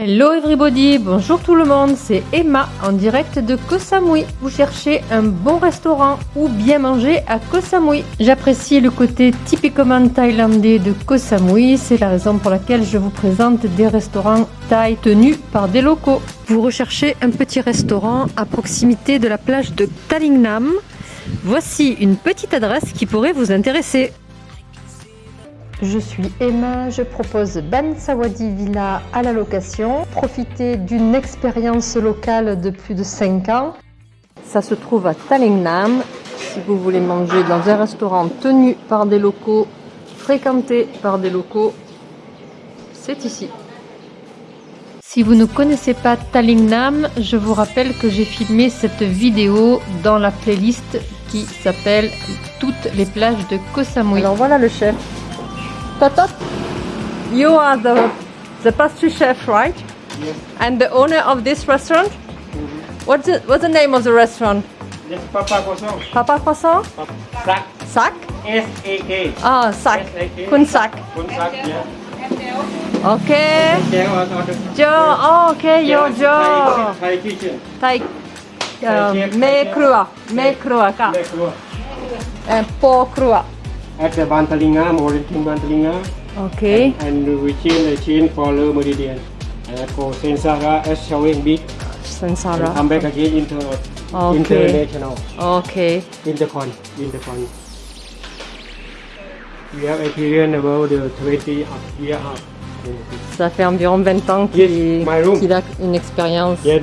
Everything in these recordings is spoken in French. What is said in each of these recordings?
Hello everybody, bonjour tout le monde, c'est Emma en direct de Koh Samui. Vous cherchez un bon restaurant ou bien manger à Koh Samui. J'apprécie le côté typiquement thaïlandais de Koh Samui, c'est la raison pour laquelle je vous présente des restaurants thaï tenus par des locaux. Vous recherchez un petit restaurant à proximité de la plage de Talingnam. Voici une petite adresse qui pourrait vous intéresser. Je suis Emma, je propose Ban Sawadi Villa à la location. Profitez d'une expérience locale de plus de 5 ans. Ça se trouve à Talingnam. Si vous voulez manger dans un restaurant tenu par des locaux, fréquenté par des locaux, c'est ici. Si vous ne connaissez pas Talingnam, je vous rappelle que j'ai filmé cette vidéo dans la playlist qui s'appelle Toutes les plages de Koh Samui. Alors voilà le chef. Totot, you are the, the pastry chef, right? Yes. And the owner of this restaurant? Mhm. What's, the, what's the name of the restaurant? Yes, Papa Croissant. Papa Croissant? Sack. Sac? S-A-K. Ah, Sac. S-A-K. Kun Sac. Kun Sack, yeah. Okay. There was on the Joe, oh, okay, yo, Joe. Thai kitchen. Thai. Uh, me crua. Me crua, ka. Thai crew. Uh, po crua. At the Bantalinga, Morintin Bantalinga. Okay. And we change the chain for Le Meridian. And go Sensara as showing big. And Sansara. come back again inter Okay. international. Okay. Intercon. Intercon. We have experience about the 20 up year up. Ça fait environ 20 ans Yes, qu'il room. qu'il a une expérience. Yeah.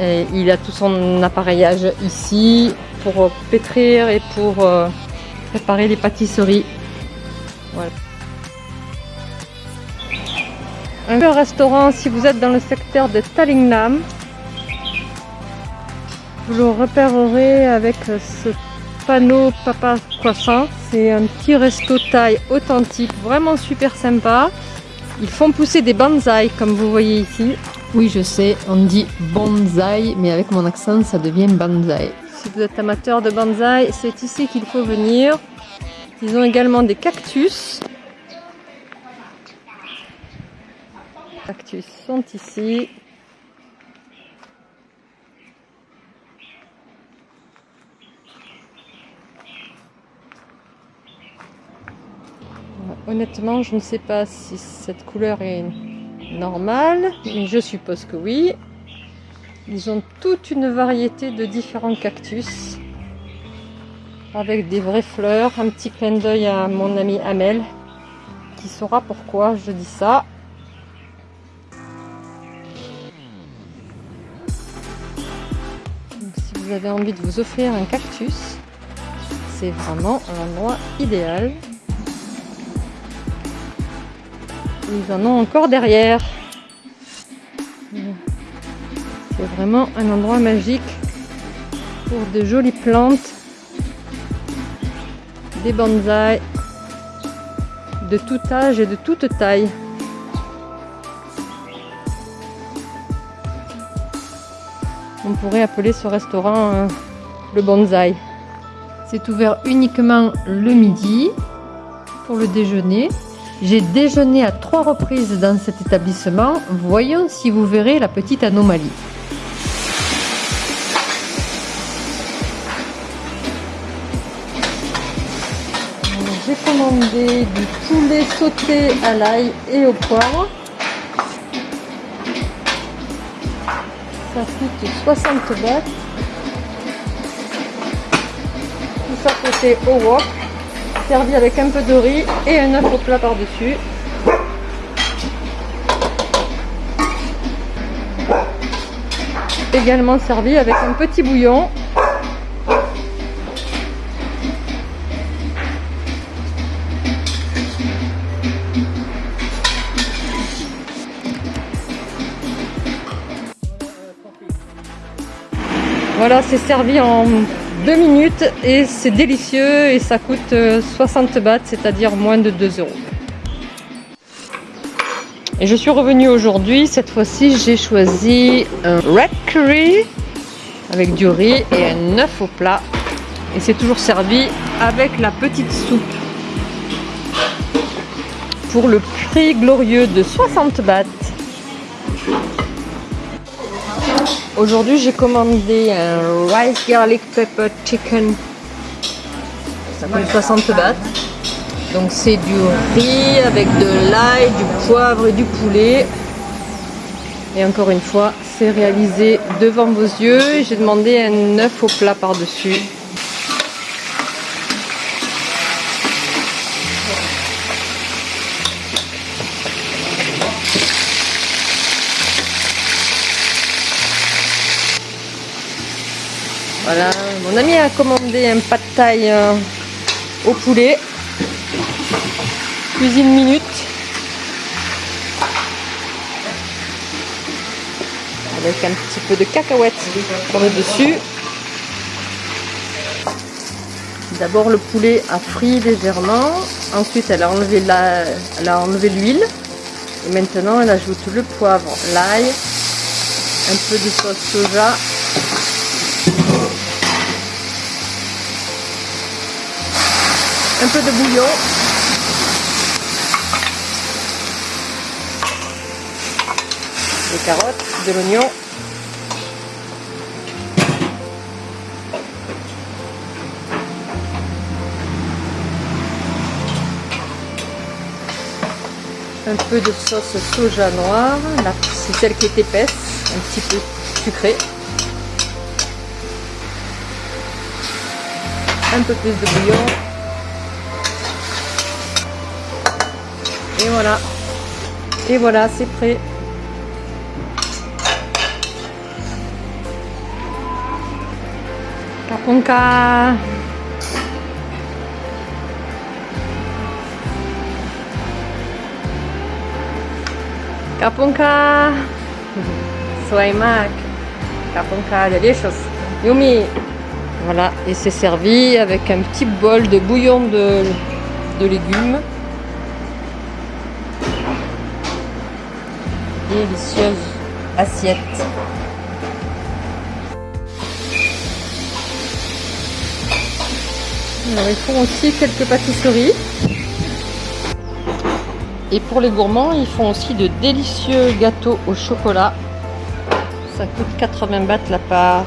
Et il a tout son appareillage ici pour euh, pétrir et pour euh, préparer les pâtisseries. Voilà. Un restaurant, si vous êtes dans le secteur de Talingnam, vous le repérerez avec ce panneau Papa Croissant. C'est un petit resto thaï authentique, vraiment super sympa. Ils font pousser des bonsaïs comme vous voyez ici. Oui, je sais, on dit bonsaï, mais avec mon accent, ça devient bonsaï. Si vous êtes amateur de bonsaï, c'est ici qu'il faut venir. Ils ont également des cactus. Les cactus sont ici. Honnêtement, je ne sais pas si cette couleur est normale, mais je suppose que oui. Ils ont toute une variété de différents cactus avec des vraies fleurs. Un petit clin d'œil à mon ami Amel qui saura pourquoi je dis ça. Si vous avez envie de vous offrir un cactus, c'est vraiment un endroit idéal. Ils en ont encore derrière. C'est vraiment un endroit magique pour de jolies plantes, des bonsaïs de tout âge et de toute taille. On pourrait appeler ce restaurant euh, le bonsaï. C'est ouvert uniquement le midi pour le déjeuner. J'ai déjeuné à trois reprises dans cet établissement. Voyons si vous verrez la petite anomalie. Commandé du poulet sauté à l'ail et au poivre. Ça coûte 60 bahts. Tout ça côté au wok servi avec un peu de riz et un œuf au plat par-dessus. Également servi avec un petit bouillon. Voilà, c'est servi en deux minutes et c'est délicieux et ça coûte 60 bahts, c'est-à-dire moins de 2 euros. Et je suis revenue aujourd'hui, cette fois-ci j'ai choisi un red curry avec du riz et un œuf au plat. Et c'est toujours servi avec la petite soupe. pour le prix glorieux de 60 bahts. Aujourd'hui, j'ai commandé un rice garlic pepper chicken. Ça coûte 60 bahts. Donc c'est du riz avec de l'ail, du poivre et du poulet. Et encore une fois, c'est réalisé devant vos yeux. J'ai demandé un œuf au plat par-dessus. Voilà, mon ami a commandé un pas de taille euh, au poulet. Cuisine minute. Avec un petit peu de cacahuètes pour le dessus. D'abord le poulet a frit légèrement. Ensuite elle a enlevé la, a enlevé l'huile. Et maintenant elle ajoute le poivre, l'ail, un peu de sauce soja un peu de bouillon. Des carottes, de l'oignon. Un peu de sauce soja noire, c'est celle qui est épaisse, un petit peu sucrée. Un peu plus de bouillon. Et voilà. Et voilà, c'est prêt. Kaponka. Kaponka. Swaimak. Kaponka, delicious. Yumi. Voilà, et c'est servi avec un petit bol de bouillon de légumes. Délicieuse assiette. Alors, ils font aussi quelques pâtisseries. Et pour les gourmands, ils font aussi de délicieux gâteaux au chocolat. Ça coûte 80 bahts la part.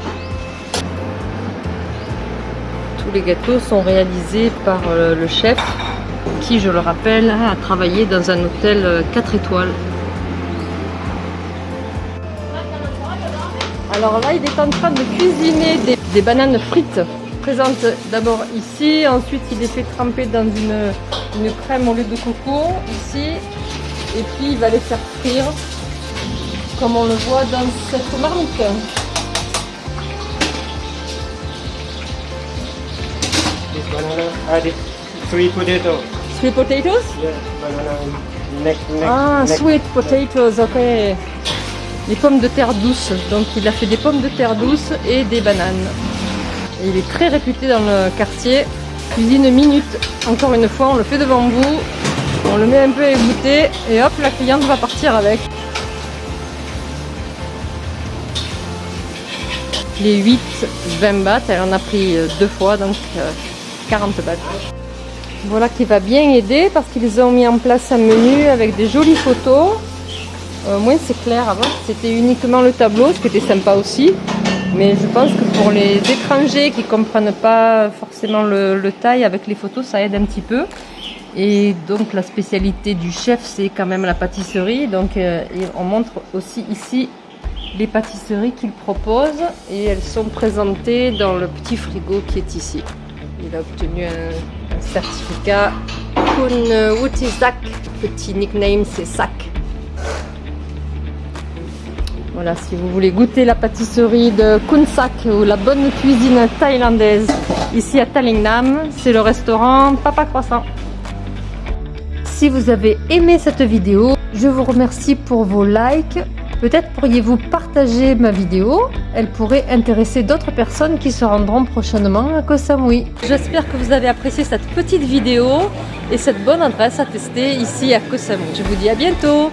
Tous les gâteaux sont réalisés par euh, le chef qui, je le rappelle, a travaillé dans un hôtel 4 étoiles. Alors là, il est en train de cuisiner des, bananes frites. Présente d'abord ici, ensuite il les fait tremper dans une, une crème au lait de coco, ici, et puis il va les faire frire, comme on le voit dans cette marmite. Ah, sweet potatoes. Sweet potatoes? Yeah, banana neck, neck, ah, neck. sweet potatoes, ok les pommes de terre douces. Donc il a fait des pommes de terre douces et des bananes. Il est très réputé dans le quartier. Cuisine minute. Encore une fois, on le fait devant vous. On le met un peu à égoutter et hop, la cliente va partir avec. Les 8, 20 bahts, elle en a pris deux fois, donc 40 euh, bahts. Voilà qui va bien aider parce qu'ils ont mis en place un menu avec des jolies photos euh, moins c'est clair. Avant, c'était uniquement le tableau, ce qui était sympa aussi. Mais je pense que pour les étrangers qui comprennent pas forcément le, taille, avec les photos, ça aide un petit peu. Et donc la spécialité du chef, c'est quand même la pâtisserie. Donc euh, on montre aussi ici les pâtisseries qu'il propose et elles sont présentées dans le petit frigo qui est ici. Il a obtenu un, certificat Kun Wutizak, petit nickname c'est Sac. Voilà, si vous voulez goûter la pâtisserie de Kunsak ou la bonne cuisine thaïlandaise ici à Talingnam, c'est le restaurant Papa Croissant. Si vous avez aimé cette vidéo, je vous remercie pour vos likes. Peut-être pourriez-vous partager ma vidéo, elle pourrait intéresser d'autres personnes qui se rendront prochainement à Koh Samui. J'espère que vous avez apprécié cette petite vidéo et cette bonne adresse à tester ici à Koh Samui. Je vous dis à bientôt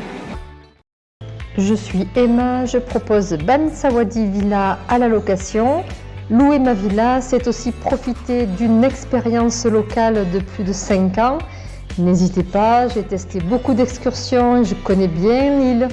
je suis Emma, je propose Ban Sawadi Villa à la location. Louer ma villa, c'est aussi profiter d'une expérience locale de plus de 5 ans. N'hésitez pas, j'ai testé beaucoup d'excursions, je connais bien l'île.